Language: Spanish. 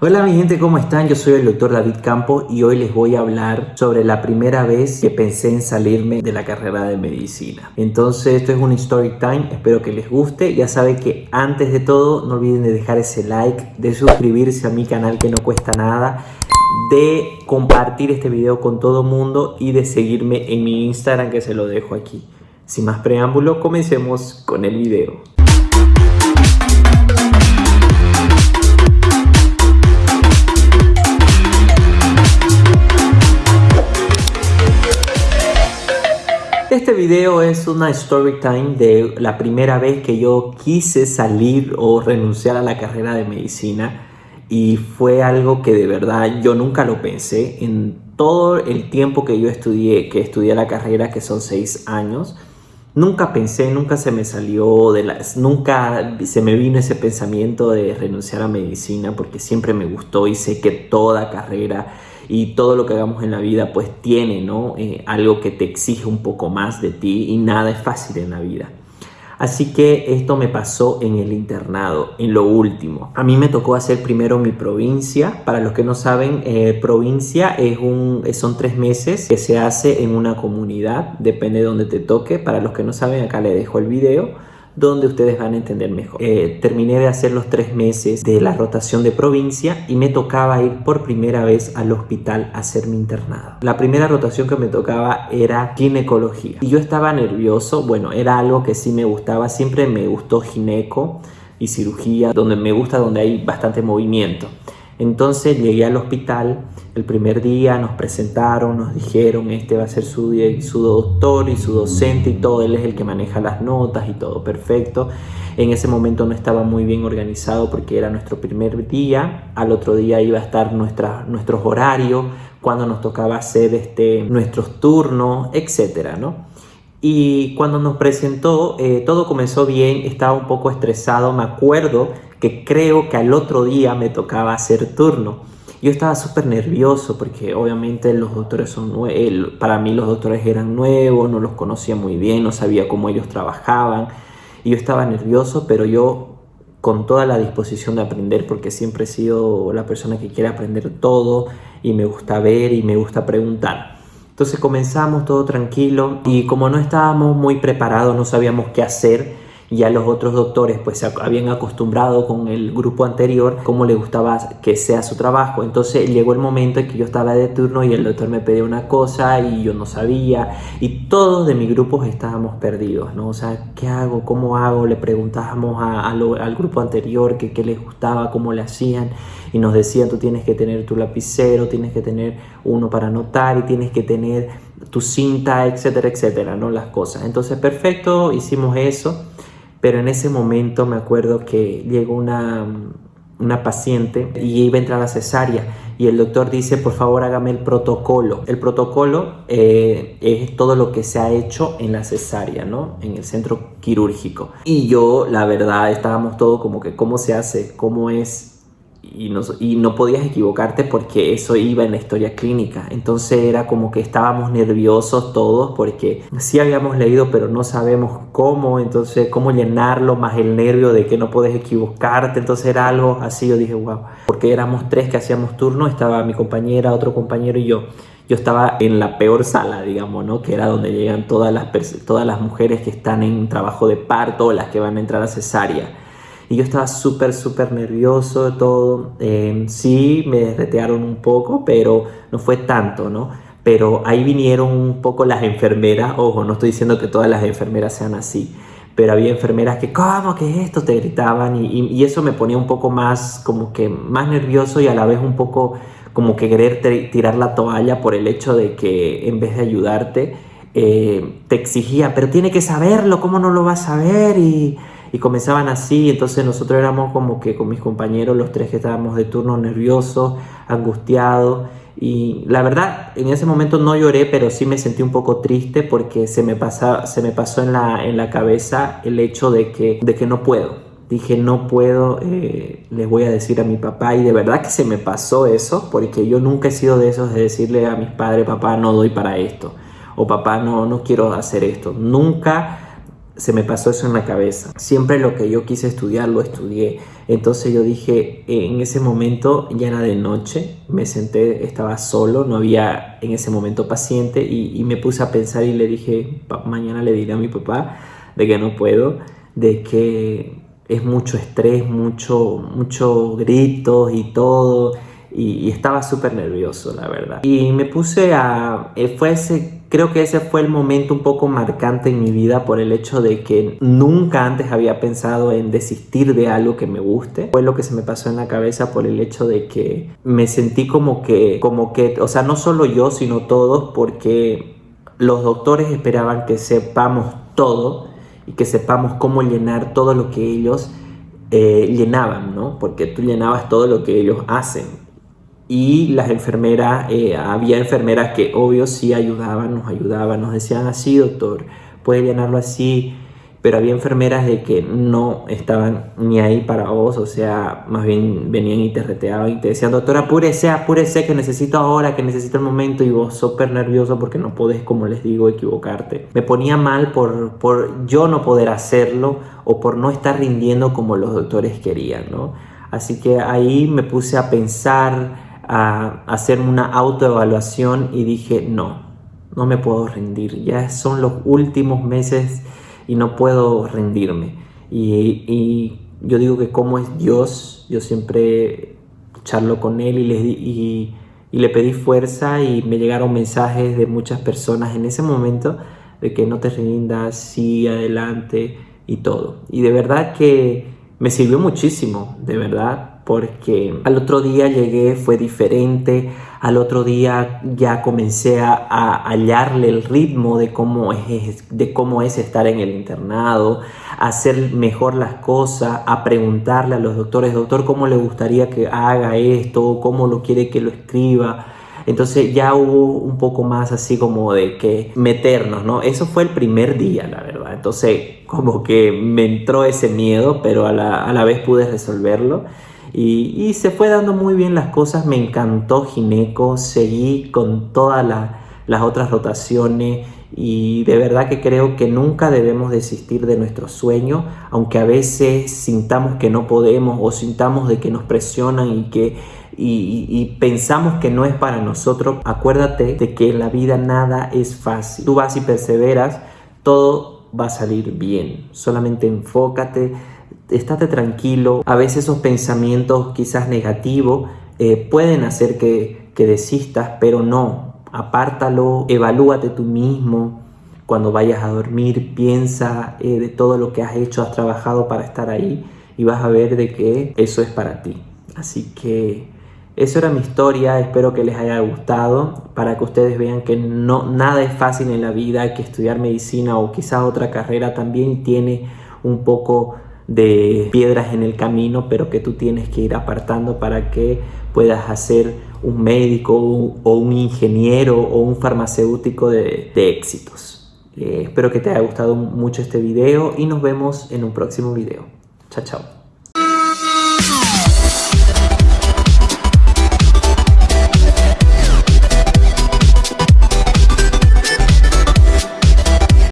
Hola mi gente, ¿cómo están? Yo soy el doctor David Campo y hoy les voy a hablar sobre la primera vez que pensé en salirme de la carrera de medicina. Entonces esto es un story time, espero que les guste. Ya saben que antes de todo no olviden de dejar ese like, de suscribirse a mi canal que no cuesta nada, de compartir este video con todo mundo y de seguirme en mi Instagram que se lo dejo aquí. Sin más preámbulo, comencemos con el video. Este video es una story time de la primera vez que yo quise salir o renunciar a la carrera de medicina y fue algo que de verdad yo nunca lo pensé en todo el tiempo que yo estudié, que estudié la carrera que son seis años. Nunca pensé, nunca se me salió de las, nunca se me vino ese pensamiento de renunciar a medicina porque siempre me gustó y sé que toda carrera y todo lo que hagamos en la vida pues tiene ¿no? Eh, algo que te exige un poco más de ti y nada es fácil en la vida. Así que esto me pasó en el internado, en lo último. A mí me tocó hacer primero mi provincia. Para los que no saben, eh, provincia es un, son tres meses que se hace en una comunidad, depende de donde te toque. Para los que no saben, acá le dejo el video donde ustedes van a entender mejor. Eh, terminé de hacer los tres meses de la rotación de provincia y me tocaba ir por primera vez al hospital a hacer mi internado. La primera rotación que me tocaba era ginecología y yo estaba nervioso, bueno, era algo que sí me gustaba, siempre me gustó gineco y cirugía, donde me gusta donde hay bastante movimiento. Entonces llegué al hospital, el primer día nos presentaron, nos dijeron, este va a ser su, su doctor y su docente y todo, él es el que maneja las notas y todo perfecto. En ese momento no estaba muy bien organizado porque era nuestro primer día, al otro día iba a estar nuestra, nuestros horarios, cuando nos tocaba hacer este, nuestros turnos, etcétera, ¿no? Y cuando nos presentó, eh, todo comenzó bien, estaba un poco estresado, me acuerdo que creo que al otro día me tocaba hacer turno. Yo estaba súper nervioso porque obviamente los doctores son nuevos, para mí los doctores eran nuevos, no los conocía muy bien, no sabía cómo ellos trabajaban. Y yo estaba nervioso, pero yo con toda la disposición de aprender porque siempre he sido la persona que quiere aprender todo y me gusta ver y me gusta preguntar. Entonces comenzamos todo tranquilo y como no estábamos muy preparados, no sabíamos qué hacer, ya los otros doctores pues se habían acostumbrado con el grupo anterior cómo le gustaba que sea su trabajo. Entonces llegó el momento en que yo estaba de turno y el doctor me pedía una cosa y yo no sabía y todos de mi grupo estábamos perdidos no o sea qué hago cómo hago le preguntábamos al grupo anterior que qué les gustaba cómo le hacían y nos decían tú tienes que tener tu lapicero tienes que tener uno para anotar y tienes que tener tu cinta etcétera etcétera no las cosas. Entonces perfecto hicimos eso pero en ese momento me acuerdo que llegó una, una paciente y iba a entrar a cesárea y el doctor dice por favor hágame el protocolo el protocolo eh, es todo lo que se ha hecho en la cesárea no en el centro quirúrgico. Y yo la verdad estábamos todos como que cómo se hace cómo es y no, podías equivocarte porque eso iba en la historia clínica. Entonces era como que estábamos nerviosos todos porque sí habíamos leído pero no sabemos cómo, entonces cómo llenarlo, más el nervio de que no puedes equivocarte. Entonces era algo así, yo dije, wow, porque éramos tres que hacíamos turno, estaba mi compañera, otro compañero y yo. Yo estaba en la peor sala, digamos, ¿no? Que era donde llegan todas las, todas las mujeres que están en trabajo de parto, las que van a entrar a cesárea y yo estaba súper, súper nervioso todo. Eh, sí, me derretearon un poco, pero no fue tanto, ¿no? Pero ahí vinieron un poco las enfermeras, ojo, no estoy diciendo que todas las enfermeras sean así, pero había enfermeras que, ¿cómo que es esto? Te gritaban y, eso me ponía un poco más, como que más nervioso y a la vez un poco como que querer tirar la toalla por el hecho de que en vez de ayudarte, eh, te exigía, pero tiene que saberlo, ¿cómo no lo va a saber? Y y comenzaban así, entonces nosotros éramos como que con mis compañeros, los tres que estábamos de turno nerviosos, angustiados, y la verdad en ese momento no lloré, pero sí me sentí un poco triste porque se me, pasa, se me pasó en la, en la cabeza el hecho de que, de que no puedo. Dije, no puedo, eh, les voy a decir a mi papá y de verdad que se me pasó eso porque yo nunca he sido de esos de decirle a mis padres, papá, no doy para esto o papá, no, no quiero hacer esto. Nunca se me pasó eso en la cabeza. Siempre lo que yo quise estudiar lo estudié. Entonces yo dije, en ese momento ya era de noche, me senté, estaba solo, no había en ese momento paciente y, me puse a pensar y le dije, mañana le diré a mi papá de que no puedo, de que es mucho estrés, mucho, mucho gritos y todo. Y, estaba súper nervioso, la verdad. Y me puse a... Eh, fue creo que ese fue el momento un poco marcante en mi vida por el hecho de que nunca antes había pensado en desistir de algo que me guste. Fue lo que se me pasó en la cabeza por el hecho de que me sentí como que, como que, o sea, no solo yo, sino todos, porque los doctores esperaban que sepamos todo y que sepamos cómo llenar todo lo que ellos eh, llenaban, ¿no? Porque tú llenabas todo lo que ellos hacen. Y las enfermeras, eh, había enfermeras que obvio sí ayudaban, nos ayudaban, nos decían así, doctor, puede llenarlo así, pero había enfermeras de que no estaban ni ahí para vos, o sea, más bien venían y te reteaban y te decían, doctor, apúrese, apúrese, que necesito ahora, que necesito el momento, y vos súper nervioso porque no podés, como les digo, equivocarte. Me ponía mal por, por yo no poder hacerlo o por no estar rindiendo como los doctores querían, ¿no? Así que ahí me puse a pensar, a hacer una autoevaluación y dije, no, no me puedo rendir, ya son los últimos meses y no puedo rendirme. Y, yo digo que como es Dios, yo siempre charlo con Él y le, y, le pedí fuerza y me llegaron mensajes de muchas personas en ese momento de que no te rindas, sí, adelante y todo. Y de verdad que me sirvió muchísimo, de verdad porque al otro día llegué, fue diferente, al otro día ya comencé a, hallarle el ritmo de cómo, es, de cómo es estar en el internado, a hacer mejor las cosas, a preguntarle a los doctores, doctor, ¿cómo le gustaría que haga esto? ¿Cómo lo quiere que lo escriba? Entonces ya hubo un poco más así como de que meternos, ¿no? Eso fue el primer día, la verdad. Entonces como que me entró ese miedo, pero a la, a la vez pude resolverlo. Y, se fue dando muy bien las cosas, me encantó Gineco, seguí con todas las otras rotaciones y de verdad que creo que nunca debemos desistir de nuestro sueño, aunque a veces sintamos que no podemos o sintamos de que nos presionan y que y, pensamos que no es para nosotros, acuérdate de que en la vida nada es fácil. Tú vas y perseveras, todo va a salir bien. Solamente enfócate, estate tranquilo. A veces esos pensamientos quizás negativos eh, pueden hacer que, que desistas, pero no. Apártalo, evalúate tú mismo. Cuando vayas a dormir, piensa eh, de todo lo que has hecho, has trabajado para estar ahí y vas a ver de que eso es para ti. Así que eso era mi historia, espero que les haya gustado para que ustedes vean que no, nada es fácil en la vida, que estudiar medicina o quizás otra carrera también tiene un poco de piedras en el camino, pero que tú tienes que ir apartando para que puedas hacer un médico o un ingeniero o un farmacéutico de, éxitos. Eh, espero que te haya gustado mucho este video y nos vemos en un próximo video. Chao, chao.